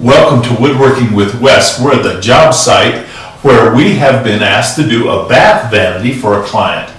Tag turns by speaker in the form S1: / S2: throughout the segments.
S1: Welcome to Woodworking with Wes. We're at the job site where we have been asked to do a bath vanity for a client.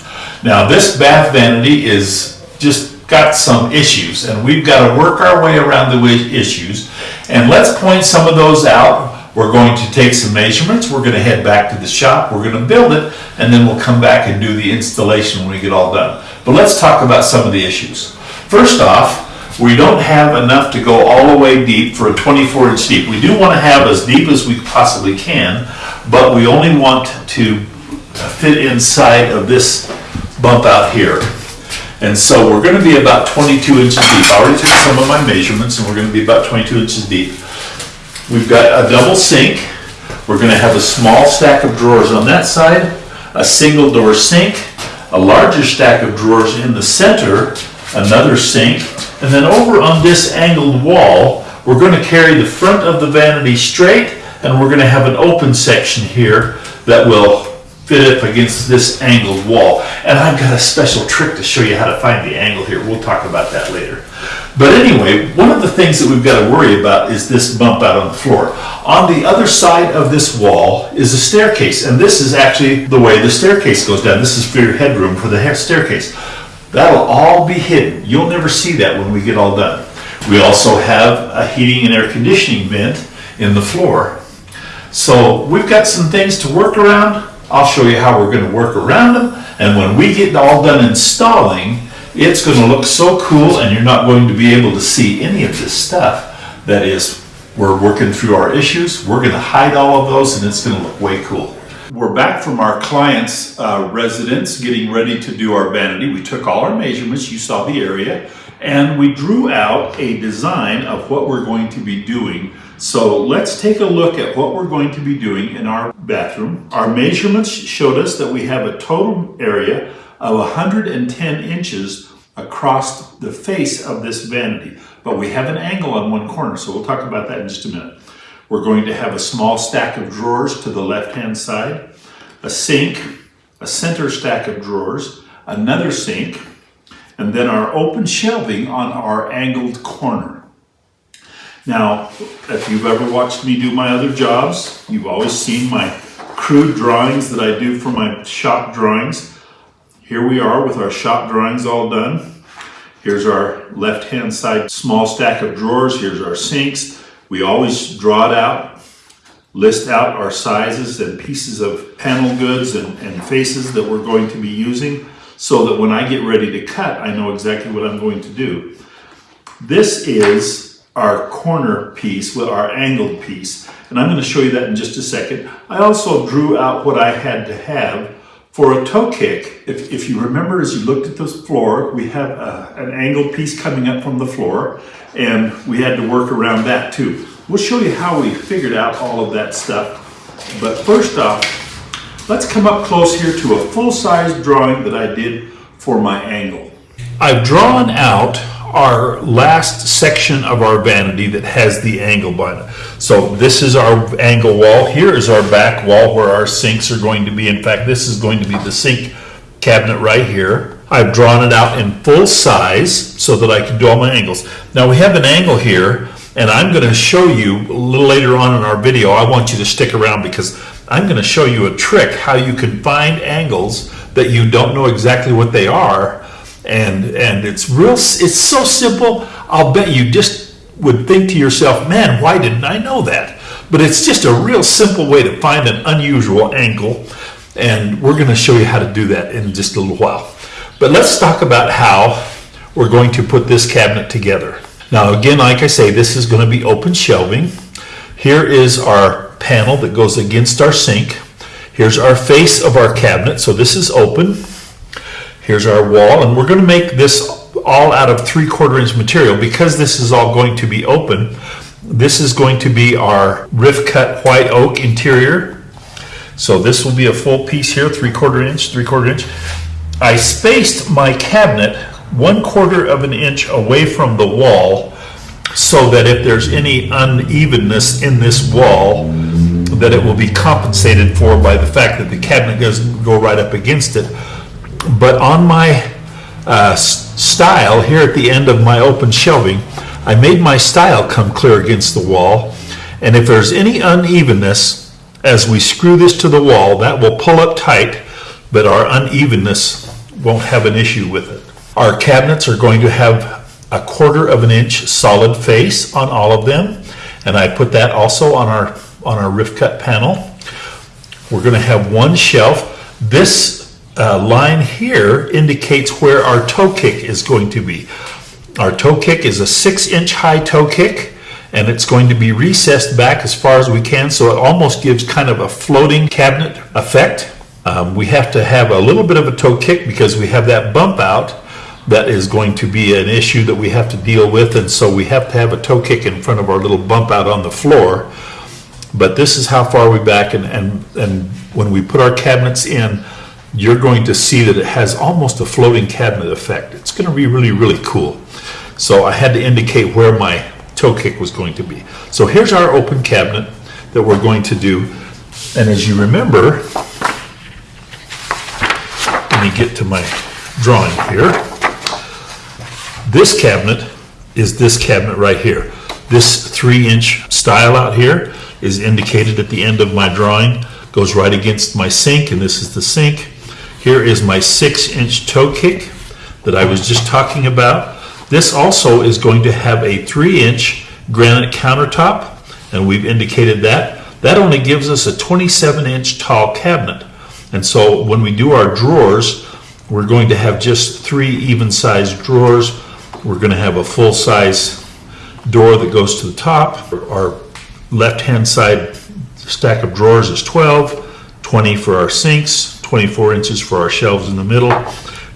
S1: Now, this bath vanity is just got some issues, and we've got to work our way around the issues. And let's point some of those out. We're going to take some measurements. We're going to head back to the shop. We're going to build it, and then we'll come back and do the installation when we get all done. But let's talk about some of the issues. First off, we don't have enough to go all the way deep for a 24 inch deep. We do want to have as deep as we possibly can, but we only want to fit inside of this bump out here. And so we're going to be about 22 inches deep. I already took some of my measurements and we're going to be about 22 inches deep. We've got a double sink. We're going to have a small stack of drawers on that side, a single door sink, a larger stack of drawers in the center, another sink, and then over on this angled wall, we're going to carry the front of the vanity straight and we're going to have an open section here that will fit up against this angled wall. And I've got a special trick to show you how to find the angle here. We'll talk about that later. But anyway, one of the things that we've got to worry about is this bump out on the floor. On the other side of this wall is a staircase, and this is actually the way the staircase goes down. This is for your headroom for the staircase. That'll all be hidden. You'll never see that when we get all done. We also have a heating and air conditioning vent in the floor. So we've got some things to work around. I'll show you how we're going to work around them. And when we get all done installing, it's going to look so cool and you're not going to be able to see any of this stuff. That is, we're working through our issues. We're going to hide all of those and it's going to look way cool. We're back from our client's uh, residence getting ready to do our vanity. We took all our measurements, you saw the area, and we drew out a design of what we're going to be doing. So let's take a look at what we're going to be doing in our bathroom. Our measurements showed us that we have a total area of 110 inches across the face of this vanity, but we have an angle on one corner, so we'll talk about that in just a minute. We're going to have a small stack of drawers to the left-hand side, a sink, a center stack of drawers, another sink, and then our open shelving on our angled corner. Now, if you've ever watched me do my other jobs, you've always seen my crude drawings that I do for my shop drawings. Here we are with our shop drawings all done. Here's our left-hand side small stack of drawers. Here's our sinks. We always draw it out, list out our sizes and pieces of panel goods and, and faces that we're going to be using so that when I get ready to cut, I know exactly what I'm going to do. This is our corner piece, with our angled piece, and I'm going to show you that in just a second. I also drew out what I had to have for a toe kick. If, if you remember as you looked at this floor, we have a, uh, an angled piece coming up from the floor, and we had to work around that too. We'll show you how we figured out all of that stuff. But first off, let's come up close here to a full-size drawing that I did for my angle. I've drawn out our last section of our vanity that has the angle on it. So this is our angle wall. Here is our back wall where our sinks are going to be. In fact, this is going to be the sink cabinet right here. I've drawn it out in full size so that I can do all my angles. Now we have an angle here and I'm going to show you a little later on in our video. I want you to stick around because I'm going to show you a trick how you can find angles that you don't know exactly what they are. And and it's real it's so simple i'll bet you just would think to yourself man why didn't i know that? But it's just a real simple way to find an unusual angle and we're going to show you how to do that in just a little while. But let's talk about how we're going to put this cabinet together now again like i say this is going to be open shelving here is our panel that goes against our sink here's our face of our cabinet so this is open Here's our wall, and we're going to make this all out of three quarter inch material because this is all going to be open. This is going to be our rift cut white oak interior. So this will be a full piece here, three quarter inch, three quarter inch. I spaced my cabinet one quarter of an inch away from the wall so that if there's any unevenness in this wall, that it will be compensated for by the fact that the cabinet doesn't go right up against it but on my uh, stile here at the end of my open shelving, I made my stile come clear against the wall. And if there's any unevenness, as we screw this to the wall, that will pull up tight, but our unevenness won't have an issue with it. Our cabinets are going to have a quarter of an inch solid face on all of them. And I put that also on our, on our rift cut panel. We're gonna have one shelf. This uh, line here indicates where our toe kick is going to be. Our toe kick is a six inch high toe kick and it's going to be recessed back as far as we can so it almost gives kind of a floating cabinet effect. Um, we have to have a little bit of a toe kick because we have that bump out that is going to be an issue that we have to deal with and so we have to have a toe kick in front of our little bump out on the floor. But this is how far we back and, and, and when we put our cabinets in, you're going to see that it has almost a floating cabinet effect. It's gonna be really, really cool. So I had to indicate where my toe kick was going to be. So here's our open cabinet that we're going to do. And as you remember, let me get to my drawing here. This cabinet is this cabinet right here. This three inch stile out here is indicated at the end of my drawing, goes right against my sink, and this is the sink. Here is my six inch toe kick that I was just talking about. This also is going to have a three inch granite countertop, and we've indicated that. That only gives us a 27 inch tall cabinet. And so when we do our drawers, we're going to have just three even sized drawers. We're going to have a full size door that goes to the top. Our left hand side stack of drawers is 12, 20 for our sinks, 24 inches for our shelves in the middle,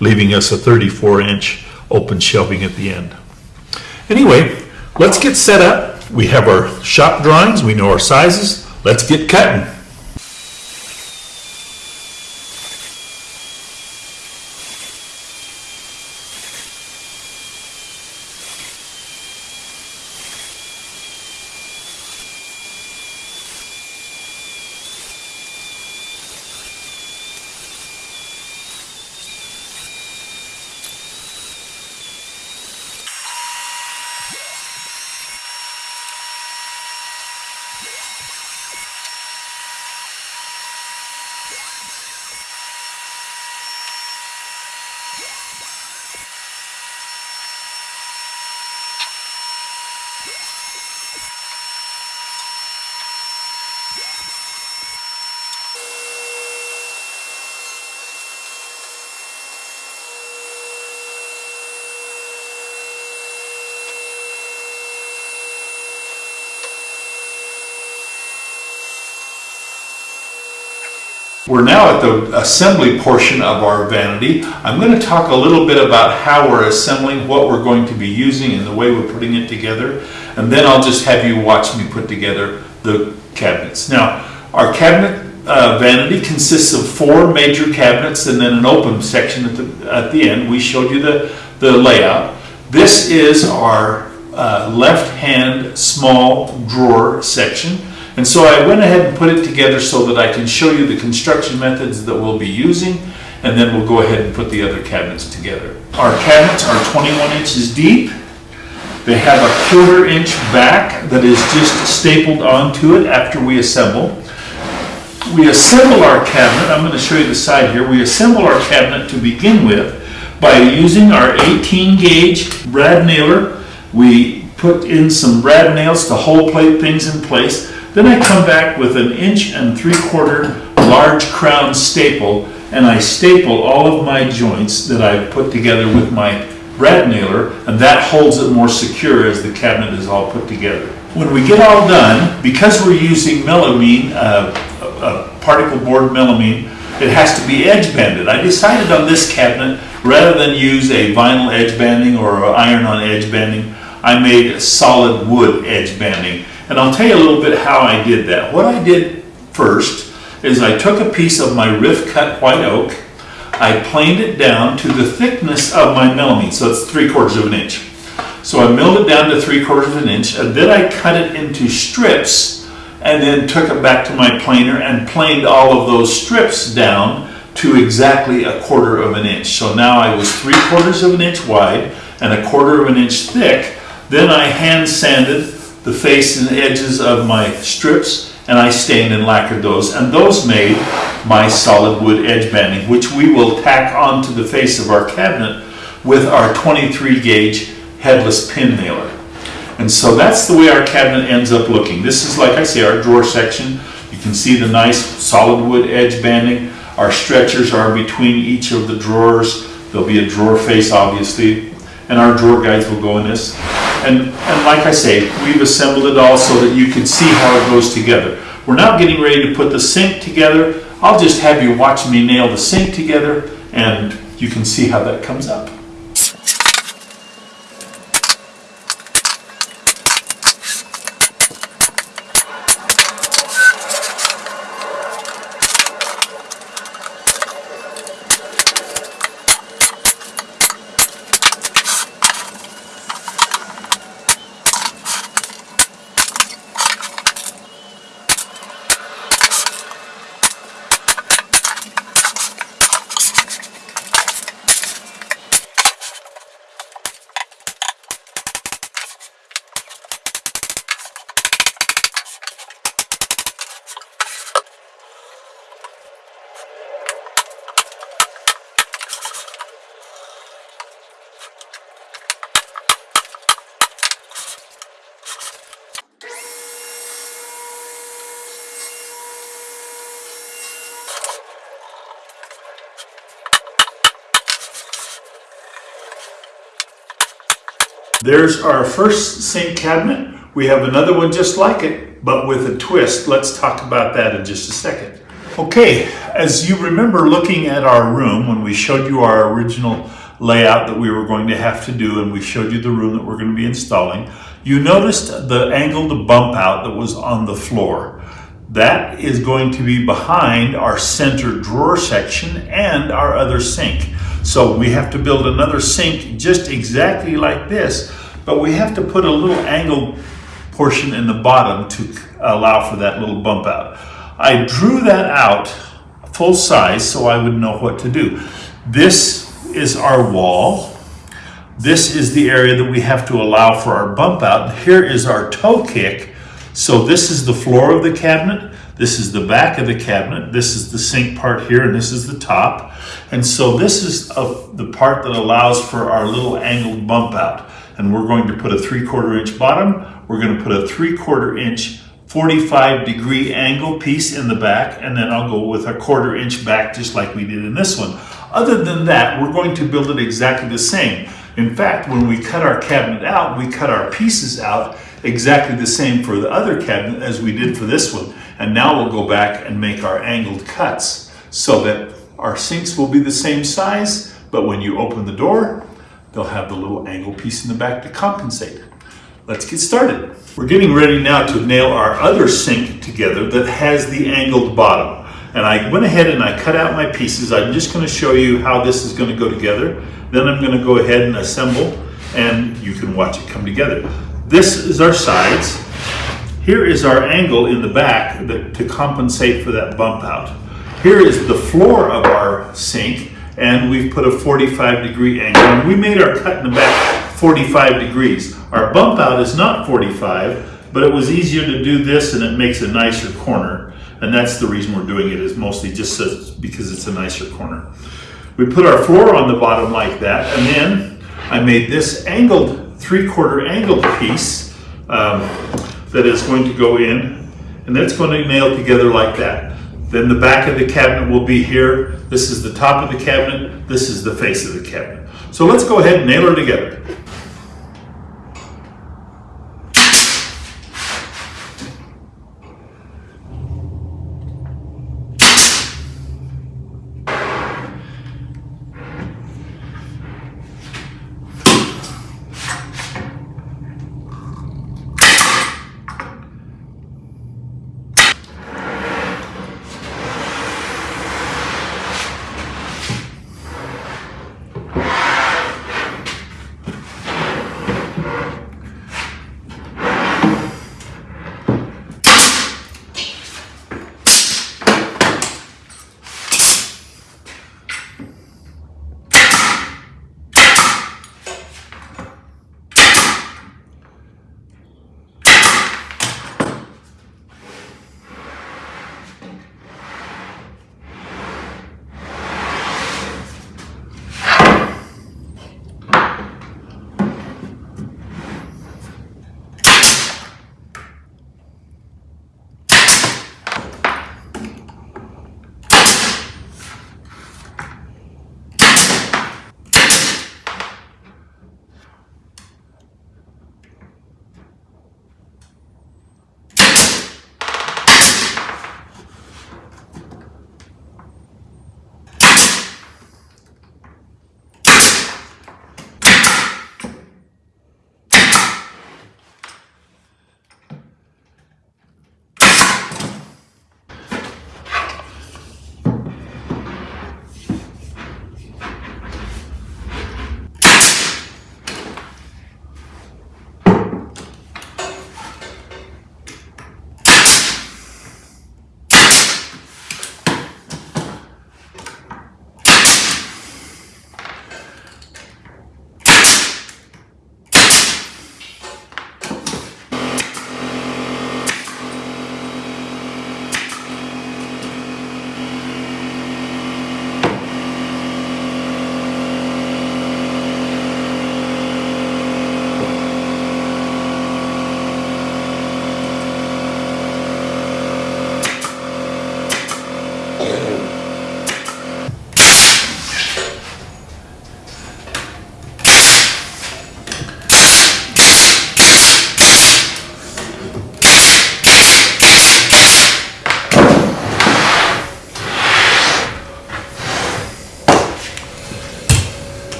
S1: leaving us a 34 inch open shelving at the end. Anyway, let's get set up. We have our shop drawings, we know our sizes. Let's get cutting. Yeah. We're now at the assembly portion of our vanity. I'm going to talk a little bit about how we're assembling, what we're going to be using, and the way we're putting it together. And then I'll just have you watch me put together the cabinets. Now, our cabinet uh, vanity consists of four major cabinets and then an open section at the, at the end. We showed you the, the layout. This is our uh, left-hand small drawer section. And so I went ahead and put it together so that I can show you the construction methods that we'll be using, and then we'll go ahead and put the other cabinets together. Our cabinets are 21 inches deep. They have a quarter inch back that is just stapled onto it after we assemble. We assemble our cabinet, I'm going to show you the side here, we assemble our cabinet to begin with by using our 18 gauge brad nailer. We put in some brad nails to hole plate things in place. Then I come back with an inch and three quarter large crown staple and I staple all of my joints that I've put together with my brad nailer and that holds it more secure as the cabinet is all put together. When we get all done, because we're using melamine, uh, a particle board melamine, it has to be edge banded. I decided on this cabinet, rather than use a vinyl edge banding or iron on edge banding, I made solid wood edge banding. And I'll tell you a little bit how I did that. What I did first is I took a piece of my rift cut white oak, I planed it down to the thickness of my melamine, so it's three quarters of an inch. So I milled it down to three quarters of an inch, and then I cut it into strips, and then took it back to my planer and planed all of those strips down to exactly a quarter of an inch. So now I was three quarters of an inch wide and a quarter of an inch thick. Then I hand sanded the face and edges of my strips and I stained and lacquered those. And those made my solid wood edge banding, which we will tack onto the face of our cabinet with our 23 gauge headless pin nailer. And so that's the way our cabinet ends up looking. This is, like I say, our drawer section. You can see the nice solid wood edge banding. Our stretchers are between each of the drawers. There'll be a drawer face, obviously, and our drawer guides will go in this. And, and like I say, we've assembled it all so that you can see how it goes together. We're now getting ready to put the sink together. I'll just have you watch me nail the sink together and you can see how that comes up. There's our first sink cabinet. We have another one just like it, but with a twist. Let's talk about that in just a second. Okay, as you remember looking at our room when we showed you our original layout that we were going to have to do and we showed you the room that we're going to be installing, you noticed the angled bump out that was on the floor. That is going to be behind our center drawer section and our other sink. So we have to build another sink just exactly like this, but we have to put a little angled portion in the bottom to allow for that little bump out. I drew that out full size so I would know what to do. This is our wall. This is the area that we have to allow for our bump out. Here is our toe kick. So this is the floor of the cabinet. This is the back of the cabinet. This is the sink part here, and this is the top. And so this is a, the part that allows for our little angled bump out. And we're going to put a three quarter inch bottom. We're going to put a three quarter inch 45 degree angle piece in the back. And then I'll go with a quarter inch back just like we did in this one. Other than that, we're going to build it exactly the same. In fact, when we cut our cabinet out, we cut our pieces out exactly the same for the other cabinet as we did for this one. And now we'll go back and make our angled cuts so that our sinks will be the same size, but when you open the door, they'll have the little angle piece in the back to compensate. Let's get started. We're getting ready now to nail our other sink together that has the angled bottom. And I went ahead and I cut out my pieces. I'm just gonna show you how this is gonna go together. Then I'm gonna go ahead and assemble and you can watch it come together. This is our sides. Here is our angle in the back that, to compensate for that bump out. Here is the floor of our sink and we've put a 45 degree angle. And we made our cut in the back 45 degrees. Our bump out is not 45, but it was easier to do this and it makes a nicer corner. And that's the reason we're doing it is mostly just because it's a nicer corner. We put our floor on the bottom like that and then I made this angled, three quarter angled piece um, that is going to go in and that's going to nail together like that. Then the back of the cabinet will be here. This is the top of the cabinet. This is the face of the cabinet. So let's go ahead and nail her together.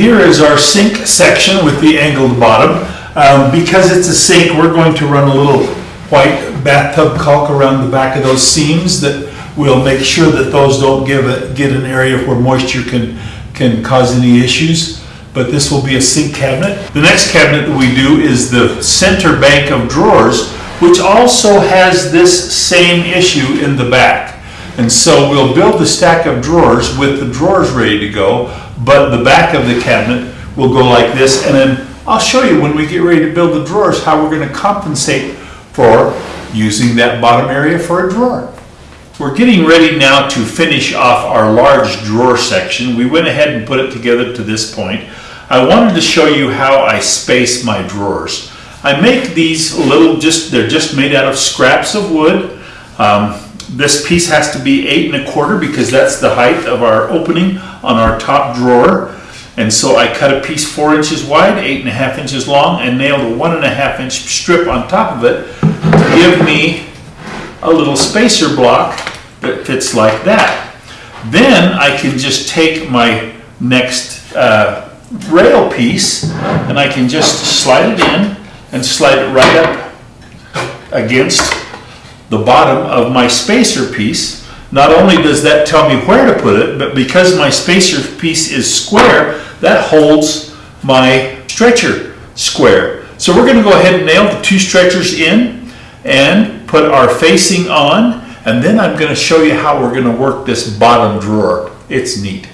S2: Here is our sink section with the angled bottom. Um, because it's a sink, we're going to run a little white bathtub caulk around the back of those seams that will make sure that those don't give a, get an area where moisture can, can cause any issues. But this will be a sink cabinet. The next cabinet that we do is the center bank of drawers, which also has this same issue in the back. And so we'll build the stack of drawers with the drawers ready to go, but the back of the cabinet will go like this. And then I'll show you when we get ready to build the drawers how we're gonna compensate for using that bottom area for a drawer. We're getting ready now to finish off our large drawer section. We went ahead and put it together to this point. I wanted to show you how I space my drawers. I make these little, just they're just made out of scraps of wood. Um, this piece has to be eight and a quarter because that's the height of our opening on our top drawer. And so I cut a piece four inches wide, eight and a half inches long, and nailed a one and a half inch strip on top of it to give me a little spacer block that fits like that. Then I can just take my next uh, rail piece and I can just slide it in and slide it right up against the bottom of my spacer piece. Not only does that tell me where to put it, but because my spacer piece is square, that holds my stretcher square. So we're gonna go ahead and nail the two stretchers in and put our facing on, and then I'm gonna show you how we're gonna work this bottom drawer. It's neat.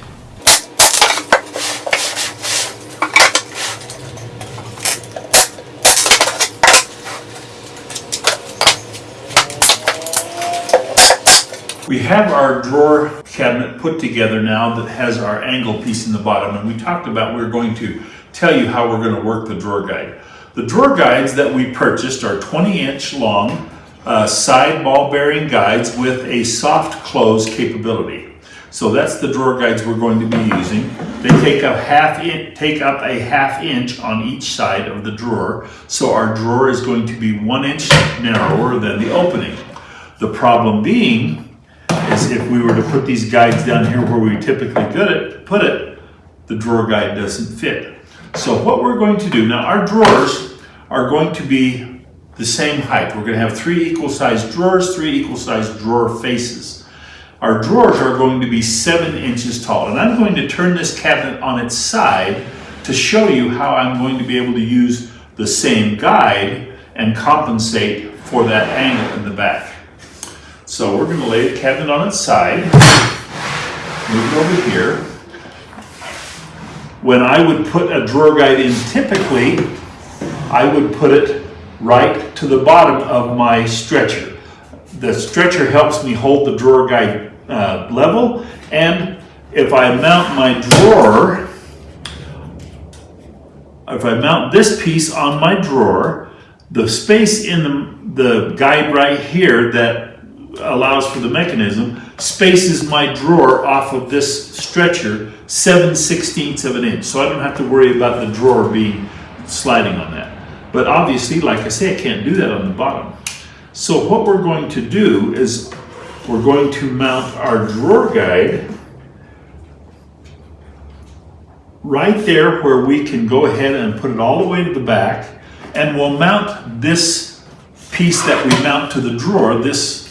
S2: We have our drawer cabinet put together now that has our angle piece in the bottom and we talked about we are going to tell you how we're going to work the drawer guide. The drawer guides that we purchased are 20 inch long uh, side ball bearing guides with a soft close capability. So that's the drawer guides we're going to be using. They take up half in, take up a half inch on each side of the drawer. So our drawer is going to be one inch narrower than the opening. The problem being is if we were to put these guides down here where we typically put it, put it, the drawer guide doesn't fit. So what we're going to do, now our drawers are going to be the same height. We're going to have three equal sized drawers, three equal sized drawer faces. Our drawers are going to be seven inches tall. And I'm going to turn this cabinet on its side to show you how I'm going to be able to use the same guide and compensate for that angle in the back. So we're going to lay the cabinet on its side, move it over here. When I would put a drawer guide in typically, I would put it right to the bottom of my stretcher. The stretcher helps me hold the drawer guide uh, level and if I mount my drawer, if I mount this piece on my drawer, the space in the, the guide right here that allows for the mechanism spaces my drawer off of this stretcher 7 sixteenths of an inch. So I don't have to worry about the drawer being sliding on that. But obviously, like I say, I can't do that on the bottom. So what we're going to do is we're going to mount our drawer guide right there where we can go ahead and put it all the way to the back and we'll mount this piece that we mount to the drawer, this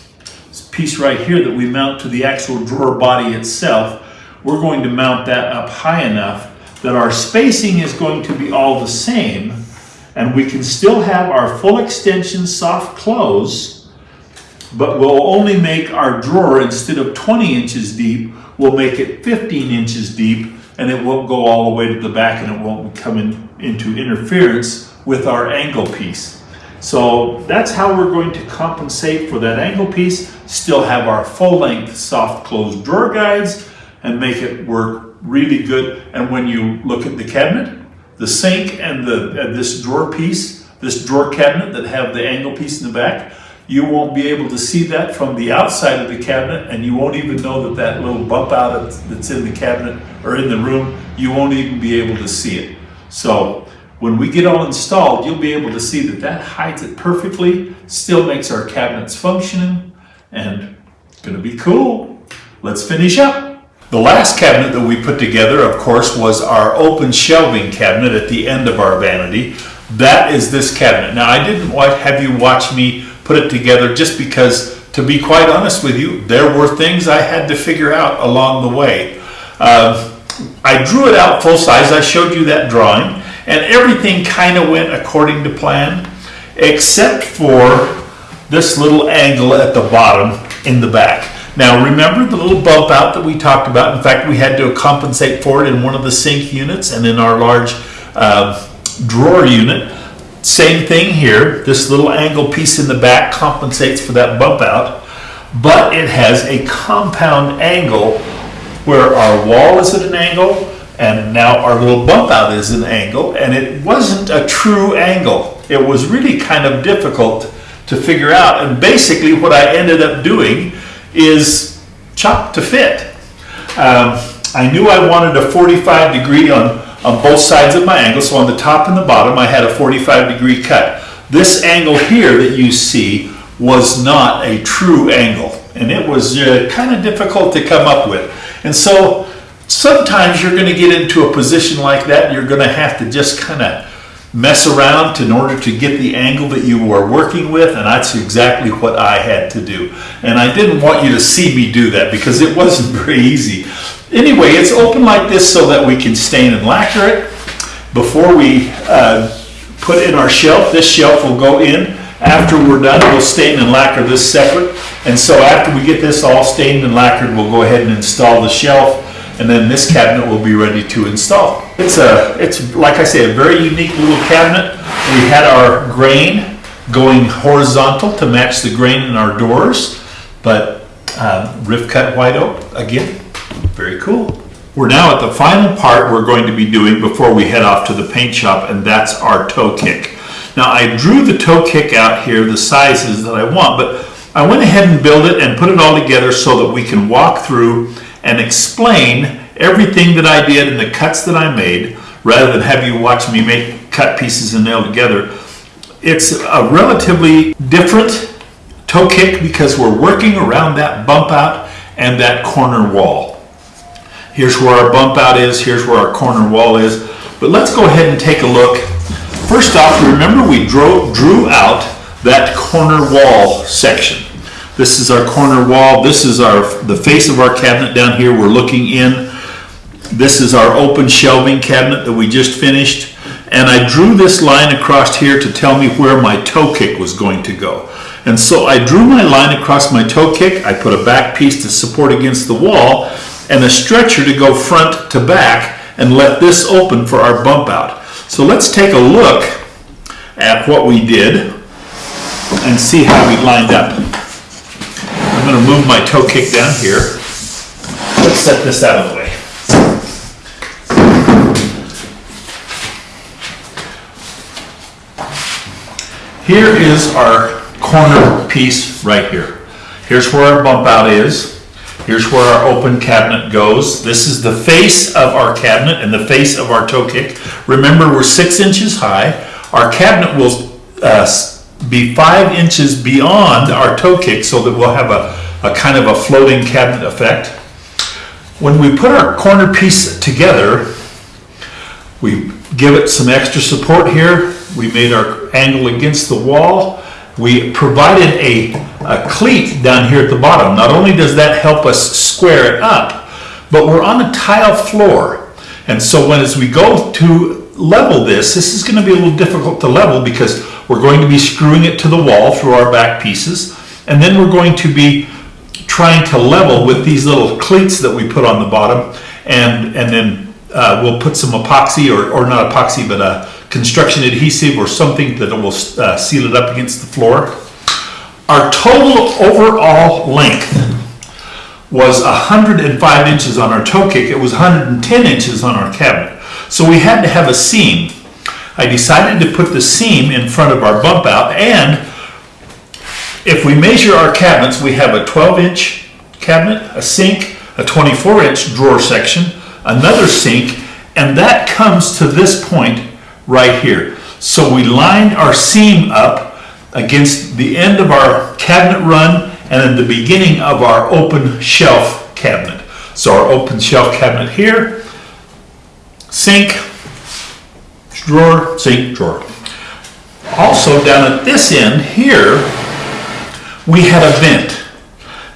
S2: piece right here that we mount to the actual drawer body itself, we're going to mount that up high enough that our spacing is going to be all the same and we can still have our full extension soft close, but we'll only make our drawer, instead of 20 inches deep, we'll make it 15 inches deep and it won't go all the way to the back and it won't come in, into interference with our angle piece. So that's how we're going to compensate for that angle piece, still have our full length soft closed drawer guides and make it work really good. And when you look at the cabinet, the sink and the and this drawer piece, this drawer cabinet that have the angle piece in the back, you won't be able to see that from the outside of the cabinet and you won't even know that that little bump out that's in the cabinet or in the room, you won't even be able to see it. So when we get all installed, you'll be able to see that that hides it perfectly, still makes our cabinets functioning, and gonna be cool. Let's finish up.
S1: The last cabinet that we put together, of course, was our open shelving cabinet at the end of our vanity. That is this cabinet. Now, I didn't have you watch me put it together just because, to be quite honest with you, there were things I had to figure out along the way. Um, I drew it out full size. I showed you that drawing, and everything kind of went according to plan, except for this little angle at the bottom in the back. Now, remember the little bump out that we talked about? In fact, we had to compensate for it in one of the sink units and in our large uh, drawer unit. Same thing here. This little angle piece in the back compensates for that bump out, but it has a compound angle where our wall is at an angle and now our little bump out is an angle and it wasn't a true angle. It was really kind of difficult to figure out and basically what I ended up doing is chop to fit. Um, I knew I wanted a 45 degree on, on both sides of my angle, so on the top and the bottom I had a 45 degree cut. This angle here that you see was not a true angle and it was uh, kind of difficult to come up with. And so sometimes you're going to get into a position like that, you're going to have to just kind of mess around in order to get the angle that you were working with, and that's exactly what I had to do. And I didn't want you to see me do that because it wasn't very easy. Anyway, it's open like this so that we can stain and lacquer it. Before we uh, put in our shelf, this shelf will go in. After we're done, we'll stain and lacquer this separate. And so after we get this all stained and lacquered, we'll go ahead and install the shelf and then this cabinet will be ready to install. It's a, it's like I say, a very unique little cabinet. We had our grain going horizontal to match the grain in our doors, but um, rift cut white oak, again, very cool. We're now at the final part we're going to be doing before we head off to the paint shop, and that's our toe kick. Now I drew the toe kick out here, the sizes that I want, but I went ahead and built it and put it all together so that we can walk through and explain everything that I did and the cuts that I made, rather than have you watch me make cut pieces and nail together. It's a relatively different toe kick because we're working around that bump out and that corner wall. Here's where our bump out is, here's where our corner wall is. But let's go ahead and take a look. First off, remember we drew, drew out that corner wall section. This is our corner wall. This is our the face of our cabinet down here. We're looking in. This is our open shelving cabinet that we just finished. And I drew this line across here to tell me where my toe kick was going to go. And so I drew my line across my toe kick. I put a back piece to support against the wall and a stretcher to go front to back and let this open for our bump out. So let's take a look at what we did and see how we lined up. I'm gonna move my toe kick down here. Let's set this out of the way. Here is our corner piece right here. Here's where our bump out is. Here's where our open cabinet goes. This is the face of our cabinet and the face of our toe kick. Remember, we're six inches high. Our cabinet will uh, be five inches beyond our toe kick so that we'll have a, a kind of a floating cabinet effect. When we put our corner piece together, we give it some extra support here. We made our angle against the wall. We provided a, a cleat down here at the bottom. Not only does that help us square it up, but we're on a tile floor. And so when as we go to level this, this is going to be a little difficult to level because we're going to be screwing it to the wall through our back pieces. And then we're going to be trying to level with these little cleats that we put on the bottom. And, and then uh, we'll put some epoxy or, or not epoxy, but a construction adhesive or something that will uh, seal it up against the floor. Our total overall length was 105 inches on our toe kick. It was 110 inches on our cabinet. So we had to have a seam. I decided to put the seam in front of our bump out and if we measure our cabinets, we have a 12 inch cabinet, a sink, a 24 inch drawer section, another sink, and that comes to this point right here. So we lined our seam up against the end of our cabinet run and at the beginning of our open shelf cabinet.
S2: So our open shelf cabinet here, sink, drawer, sink, drawer. Also down at this end here, we had a vent.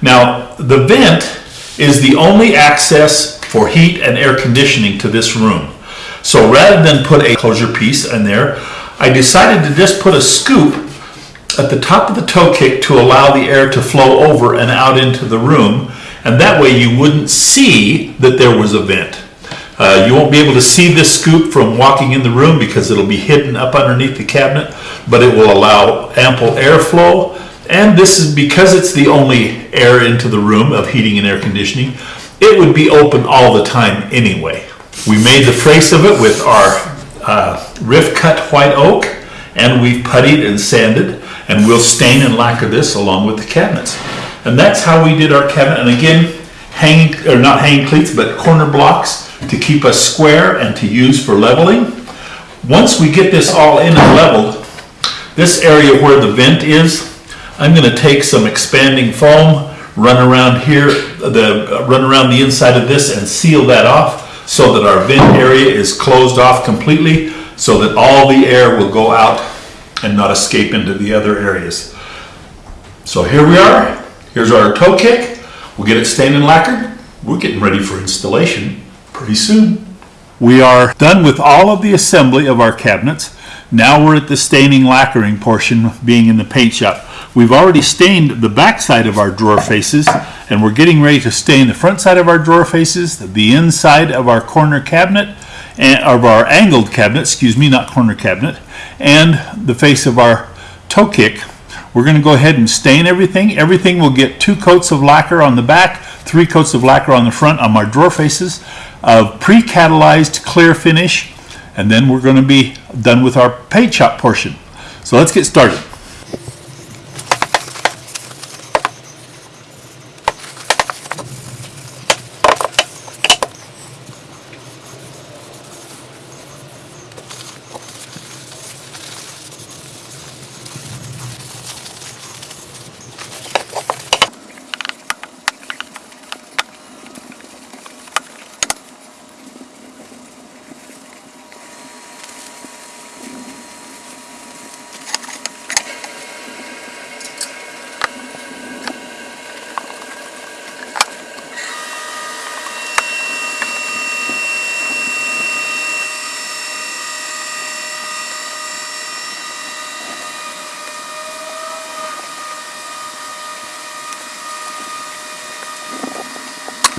S2: Now, the vent is the only access for heat and air conditioning to this room. So rather than put a closure piece in there, I decided to just put a scoop at the top of the toe kick to allow the air to flow over and out into the room. And that way you wouldn't see that there was a vent. Uh, you won't be able to see this scoop from walking in the room because it'll be hidden up underneath the cabinet, but it will allow ample airflow. And this is because it's the only air into the room of heating and air conditioning, it would be open all the time anyway. We made the face of it with our uh, rift cut white oak and we've puttied and sanded and we'll stain and lacquer this along with the cabinets. And that's how we did our cabinet. And again, hanging, or not hanging cleats, but corner blocks to keep us square and to use for leveling. Once we get this all in and leveled, this area where the vent is, I'm gonna take some expanding foam, run around here, the, run around the inside of this and seal that off so that our vent area is closed off completely so that all the air will go out and not escape into the other areas. So here we are. Here's our toe kick. We'll get it stained and lacquered. We're getting ready for installation pretty soon. We are done with all of the assembly of our cabinets. Now we're at the staining lacquering portion being in the paint shop. We've already stained the back side of our drawer faces and we're getting ready to stain the front side of our drawer faces, the inside of our corner cabinet, and of our angled cabinet, excuse me, not corner cabinet, and the face of our toe kick. We're going to go ahead and stain everything. Everything will get two coats of lacquer on the back, three coats of lacquer on the front on our drawer faces of pre-catalyzed clear finish, and then we're going to be done with our paint shop portion. So let's get started.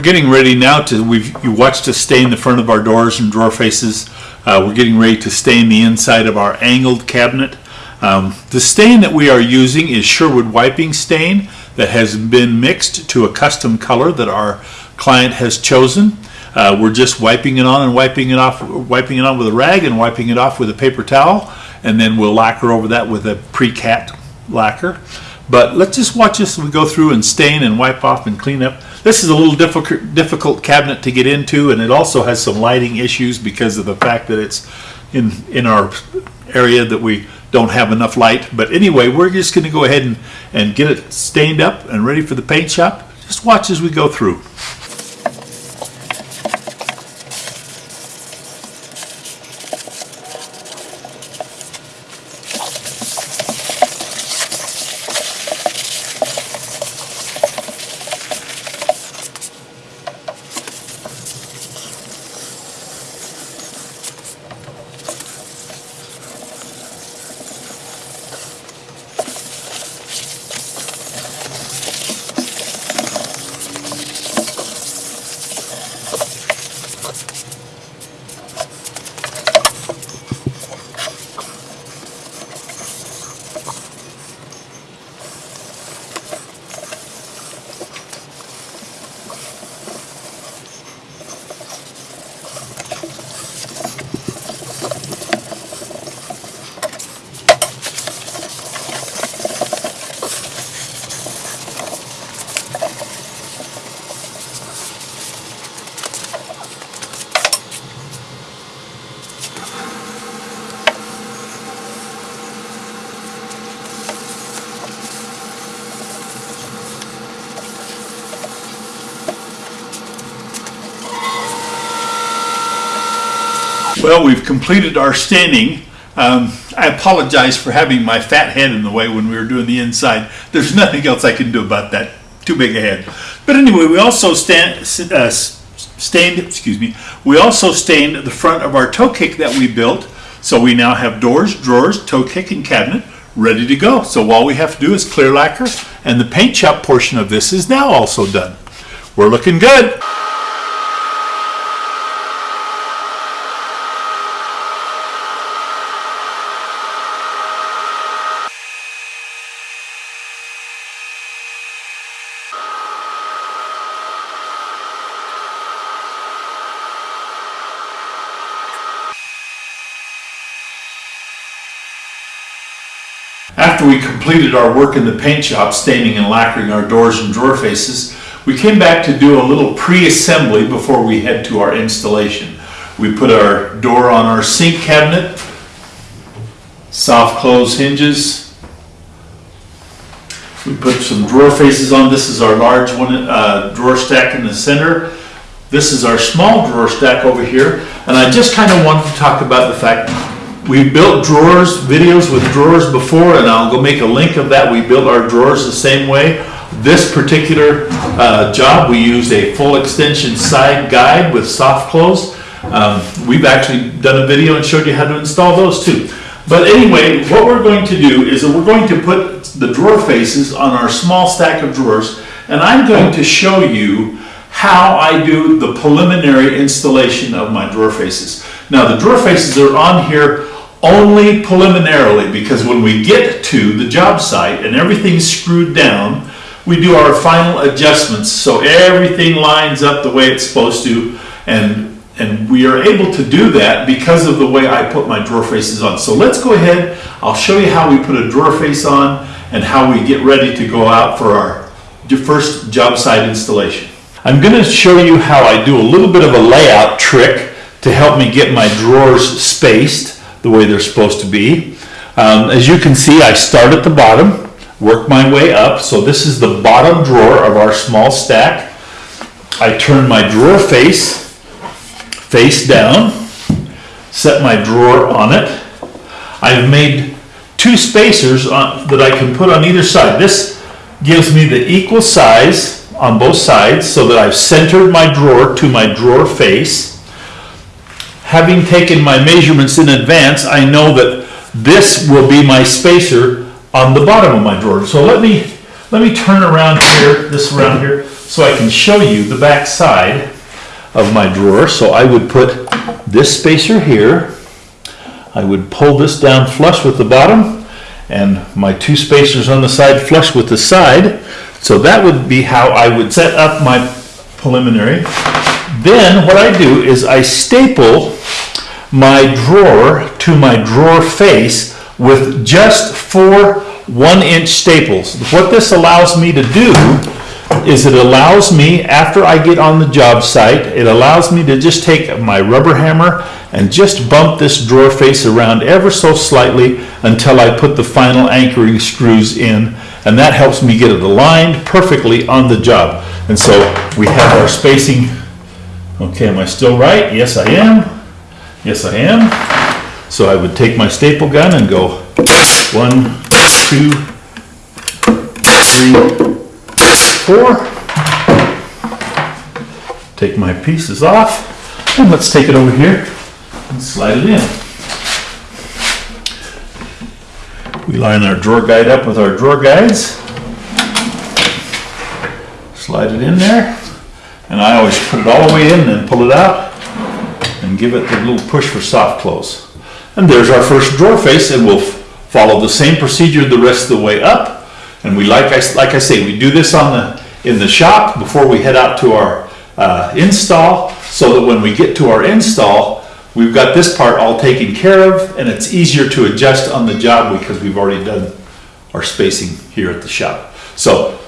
S2: We're getting ready now to, we've, you watched us stain the front of our doors and drawer faces. Uh, we're getting ready to stain the inside of our angled cabinet. Um, the stain that we are using is Sherwood wiping stain that has been mixed to a custom color that our client has chosen. Uh, we're just wiping it on and wiping it off, wiping it on with a rag and wiping it off with a paper towel. And then we'll lacquer over that with a pre-cat lacquer. But let's just watch this we go through and stain and wipe off and clean up. This is a little difficult, difficult cabinet to get into and it also has some lighting issues because of the fact that it's in, in our area that we don't have enough light. But anyway, we're just gonna go ahead and, and get it stained up and ready for the paint shop. Just watch as we go through. Well, we've completed our staining. Um, I apologize for having my fat head in the way when we were doing the inside. There's nothing else I can do about that. Too big a head. But anyway, we also stand, uh, excuse me, we also stained the front of our toe kick that we built. So we now have doors, drawers, toe kick, and cabinet ready to go. So all we have to do is clear lacquer, and the paint shop portion of this is now also done. We're looking good.
S1: After we completed our work in the paint shop, staining and lacquering our doors and drawer faces, we came back to do a little pre-assembly before we head to our installation. We put our door on our sink cabinet, soft close hinges. We put some drawer faces on. This is our large one, uh, drawer stack in the center. This is our small drawer stack over here. And I just kind of wanted to talk about the fact we built drawers, videos with drawers before, and I'll go make a link of that. We built our drawers the same way. This particular uh, job, we used a full extension side guide with soft close. Um, We've actually done a video and showed you how to install those too. But anyway, what we're going to do is that we're going to put the drawer faces on our small stack of drawers, and I'm going to show you how I do the preliminary installation of my drawer faces. Now, the drawer faces are on here only preliminarily because when we get to the job site and everything's screwed down, we do our final adjustments so everything lines up the way it's supposed to and and we are able to do that because of the way I put my drawer faces on. So let's go ahead, I'll show you how we put a drawer face on and how we get ready to go out for our first job site installation. I'm going to show you how I do a little bit of a layout trick to help me get my drawers spaced the way they're supposed to be. Um, as you can see, I start at the bottom, work my way up. So this is the bottom drawer of our small stack. I turn my drawer face face down, set my drawer on it. I've made two spacers on, that I can put on either side. This gives me the equal size on both sides so that I've centered my drawer to my drawer face. Having taken my measurements in advance, I know that this will be my spacer on the bottom of my drawer. So let me, let me turn around here, this around here, so I can show you the back side of my drawer. So I would put this spacer here. I would pull this down flush with the bottom and my two spacers on the side flush with the side. So that would be how I would set up my preliminary. Then what I do is I staple my drawer to my drawer face with just four one inch staples. What this allows me to do is it allows me, after I get on the job site, it allows me to just take my rubber hammer and just bump this drawer face around ever so slightly until I put the final anchoring screws in. And that helps me get it aligned perfectly on the job. And so we have our spacing. Okay, am I still right? Yes, I am. Yes, I am. So I would take my staple gun and go one, two, three, four. Take my pieces off, and let's take it over here and slide it in. We line our drawer guide up with our drawer guides. Slide it in there, and I always put it all the way in, and pull it out, and give it a little push for soft close. And there's our first drawer face, and we'll follow the same procedure the rest of the way up. And we, like I, like I say, we do this on the, in the shop before we head out to our, uh, install, so that when we get to our install, we've got this part all taken care of, and it's easier to adjust on the job because we've already done our spacing here at the shop. So,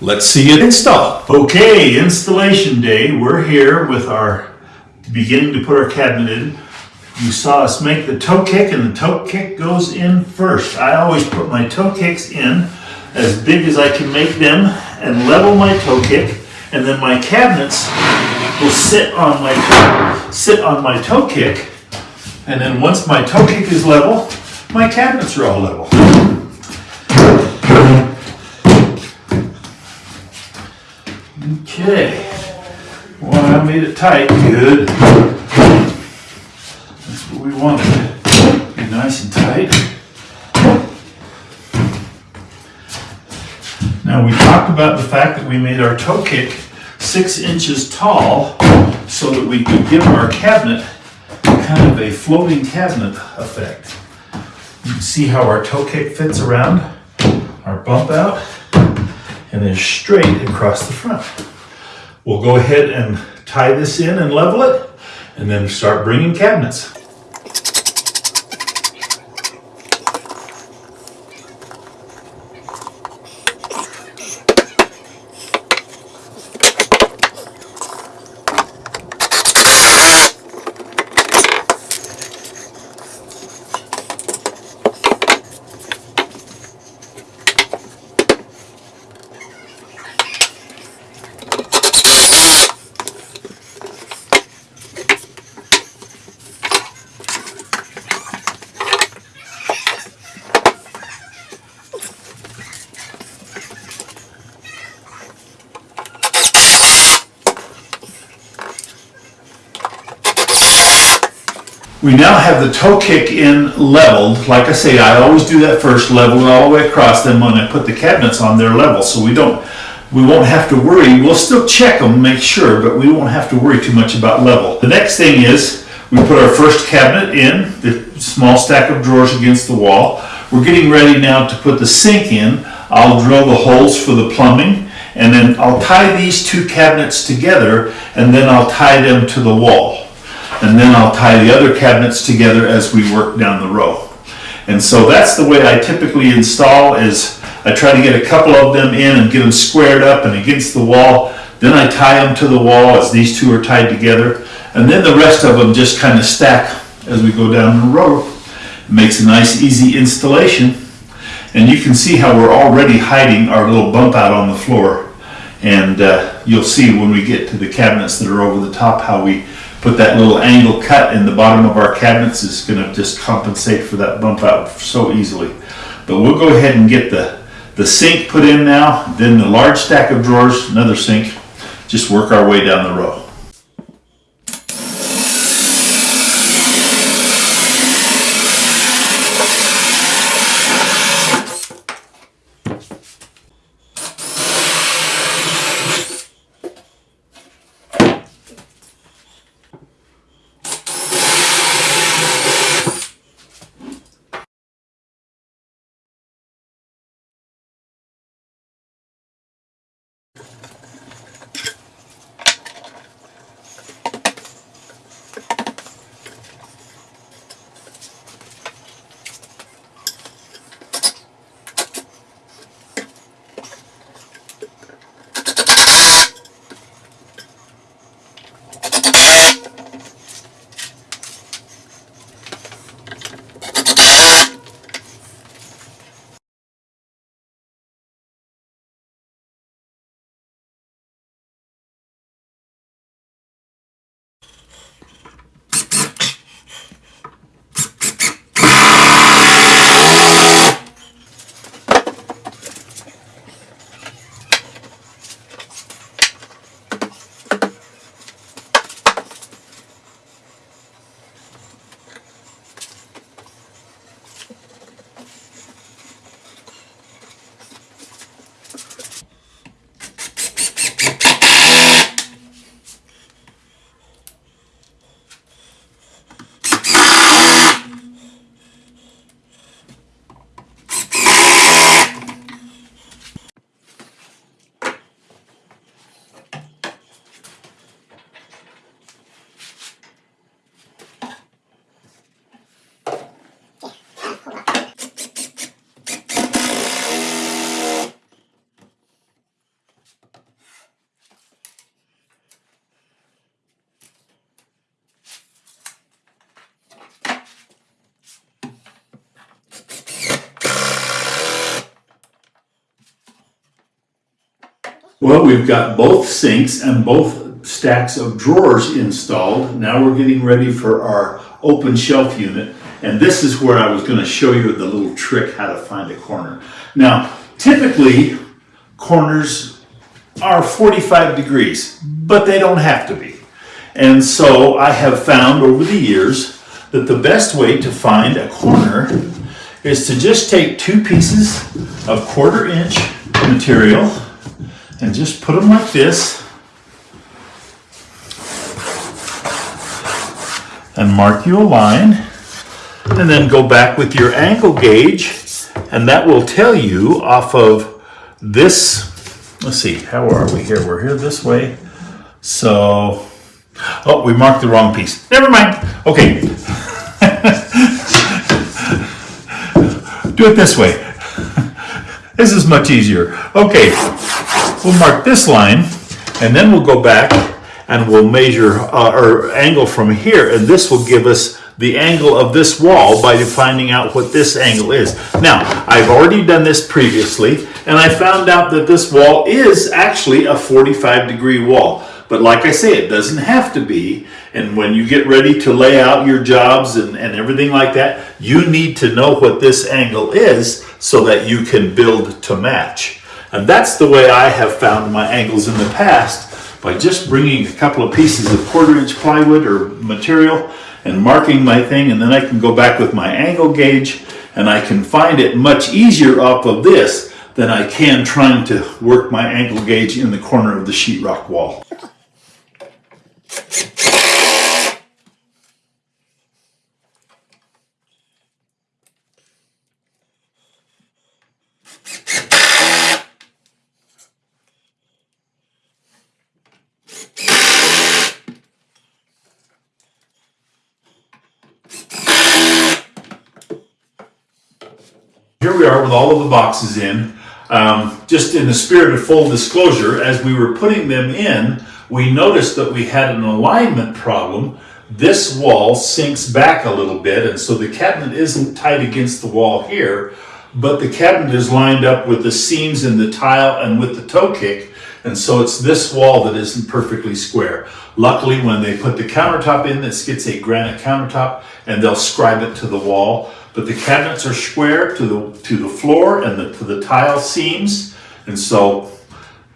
S1: let's see it install. Okay, installation day, we're here with our, beginning to put our cabinet in. You saw us make the toe kick and the toe kick goes in first. I always put my toe kicks in as big as I can make them and level my toe kick and then my cabinets will sit on my, sit on my toe kick And then once my toe kick is level, my cabinets are all level. Okay. Well, I made it tight, good. That's what we wanted. Be nice and tight. Now, we talked about the fact that we made our toe kick six inches tall so that we could give our cabinet kind of a floating cabinet effect. You can see how our toe kick fits around our bump out and then straight across the front. We'll go ahead and tie this in and level it and then start bringing cabinets. We now have the toe kick in leveled. Like I say, I always do that first, level it all the way across. Then when I put the cabinets on, they're level. So we don't, we won't have to worry. We'll still check them, make sure, but we won't have to worry too much about level. The next thing is we put our first cabinet in, the small stack of drawers against the wall. We're getting ready now to put the sink in. I'll drill the holes for the plumbing and then I'll tie these two cabinets together and then I'll tie them to the wall. And then I'll tie the other cabinets together as we work down the row. And so that's the way I typically install is I try to get a couple of them in and get them squared up and against the wall. Then I tie them to the wall as these two are tied together. And then the rest of them just kind of stack as we go down the row. It makes a nice easy installation. And you can see how we're already hiding our little bump out on the floor. And uh, you'll see when we get to the cabinets that are over the top how we put that little angle cut in the bottom of our cabinets is going to just compensate for that bump out so easily. But we'll go ahead and get the, the sink put in now, then the large stack of drawers, another sink, just work our way down the row. We've got both sinks and both stacks of drawers installed. Now we're getting ready for our open shelf unit. And this is where I was gonna show you the little trick how to find a corner. Now, typically, corners are 45 degrees, but they don't have to be. And so I have found over the years that the best way to find a corner is to just take two pieces of quarter inch material and just put them like this. And mark you a line. And then go back with your angle gauge. And that will tell you off of this. Let's see how are we here? We're here this way. So oh we marked the wrong piece. Never mind. Okay. Do it this way. This is much easier. Okay we'll mark this line and then we'll go back and we'll measure uh, or angle from here and this will give us the angle of this wall by finding out what this angle is. Now, I've already done this previously and I found out that this wall is actually a 45 degree wall. But like I say, it doesn't have to be. And when you get ready to lay out your jobs and, and everything like that, you need to know what this angle is so that you can build to match. And that's the way I have found my angles in the past by just bringing a couple of pieces of quarter inch plywood or material and marking my thing and then I can go back with my angle gauge and I can find it much easier off of this than I can trying to work my angle gauge in the corner of the sheetrock wall. Here we are with all of the boxes in. Um, just in the spirit of full disclosure, as we were putting them in, we noticed that we had an alignment problem. This wall sinks back a little bit, and so the cabinet isn't tight against the wall here, but the cabinet is lined up with the seams in the tile and with the toe kick, and so it's this wall that isn't perfectly square. Luckily, when they put the countertop in, this gets a granite countertop, and they'll scribe it to the wall. But the cabinets are square to the to the floor and the, to the tile seams, and so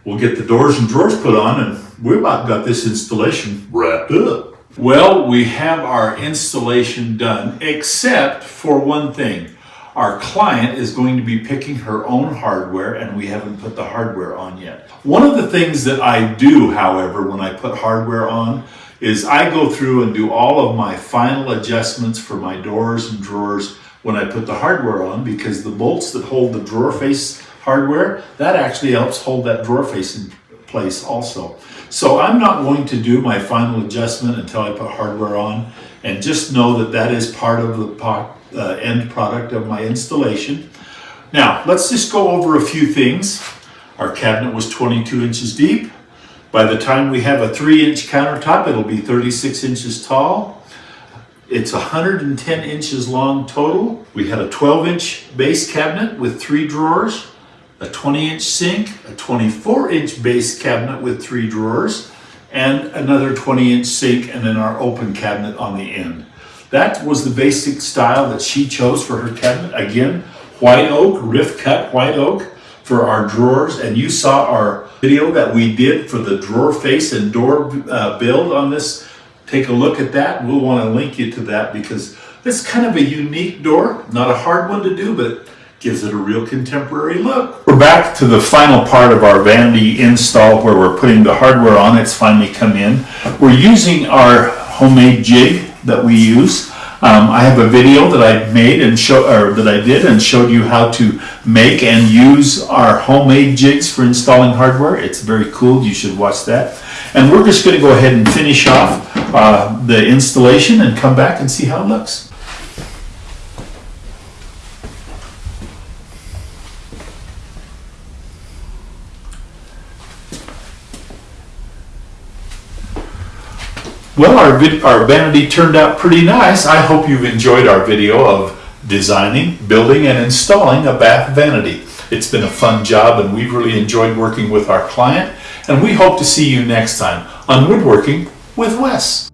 S1: we'll get the doors and drawers put on, and we about got this installation wrapped up. Well, we have our installation done, except for one thing. Our client is going to be picking her own hardware and we haven't put the hardware on yet. One of the things that I do, however, when I put hardware on is I go through and do all of my final adjustments for my doors and drawers when I put the hardware on because the bolts that hold the drawer face hardware, that actually helps hold that drawer face in place also. So I'm not going to do my final adjustment until I put hardware on and just know that that is part of the uh, end product of my installation. Now, let's just go over a few things. Our cabinet was 22 inches deep. By the time we have a three inch countertop, it'll be 36 inches tall. It's 110 inches long total. We had a 12 inch base cabinet with three drawers, a 20 inch sink, a 24 inch base cabinet with three drawers, and another 20 inch sink, and then our open cabinet on the end. That was the basic style that she chose for her cabinet. Again, white oak, rift cut white oak for our drawers. And you saw our video that we did for the drawer face and door uh, build on this. Take a look at that. We'll want to link you to that because it's kind of a unique door. Not a hard one to do, but it gives it a real contemporary look. We're back to the final part of our vanity install where we're putting the hardware on. It's finally come in. We're using our homemade jig that we use. Um, I have a video that I made and show, or that I did and showed you how to make and use our homemade jigs for installing hardware. It's very cool. You should watch that. And we're just going to go ahead and finish off uh, the installation and come back and see how it looks. Well, our, our vanity turned out pretty nice. I hope you've enjoyed our video of designing, building, and installing a bath vanity. It's been a fun job and we've really enjoyed working with our client and we hope to see you next time on Woodworking with Wes.